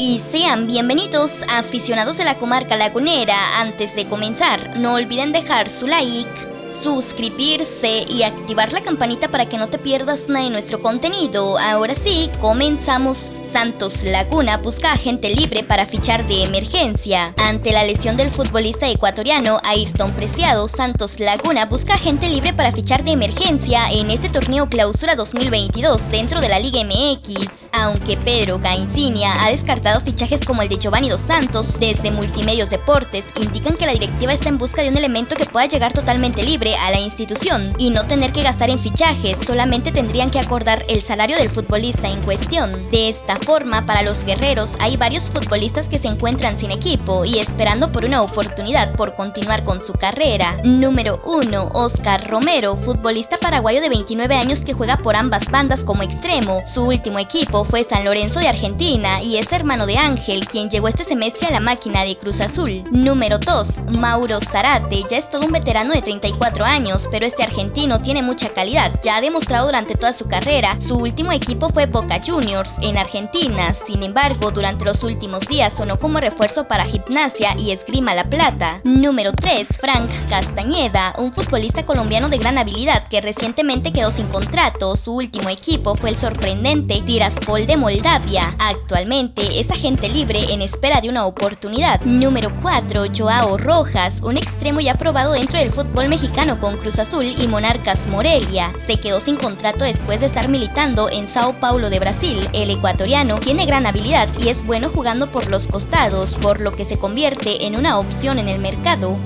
Y sean bienvenidos aficionados de la comarca lagunera. Antes de comenzar, no olviden dejar su like suscribirse y activar la campanita para que no te pierdas nada de nuestro contenido. Ahora sí, comenzamos. Santos Laguna busca agente libre para fichar de emergencia. Ante la lesión del futbolista ecuatoriano Ayrton Preciado, Santos Laguna busca agente libre para fichar de emergencia en este torneo clausura 2022 dentro de la Liga MX. Aunque Pedro Caicinia ha descartado fichajes como el de Giovanni Dos Santos, desde Multimedios Deportes indican que la directiva está en busca de un elemento que pueda llegar totalmente libre a la institución y no tener que gastar en fichajes, solamente tendrían que acordar el salario del futbolista en cuestión. De esta forma, para los guerreros hay varios futbolistas que se encuentran sin equipo y esperando por una oportunidad por continuar con su carrera. Número 1. Oscar Romero, futbolista paraguayo de 29 años que juega por ambas bandas como extremo. Su último equipo fue San Lorenzo de Argentina y es hermano de Ángel, quien llegó este semestre a la máquina de Cruz Azul. Número 2. Mauro Zarate, ya es todo un veterano de 34 años, pero este argentino tiene mucha calidad, ya ha demostrado durante toda su carrera. Su último equipo fue Boca Juniors en Argentina, sin embargo, durante los últimos días sonó como refuerzo para Gimnasia y Esgrima La Plata. Número 3. Frank Castañeda, un futbolista colombiano de gran habilidad que recientemente quedó sin contrato. Su último equipo fue el sorprendente Tiraspol de Moldavia. Actualmente es agente libre en espera de una oportunidad. Número 4. Joao Rojas, un extremo ya probado dentro del fútbol mexicano con Cruz Azul y Monarcas Morelia. Se quedó sin contrato después de estar militando en Sao Paulo de Brasil. El ecuatoriano tiene gran habilidad y es bueno jugando por los costados, por lo que se convierte en una opción en el mercado.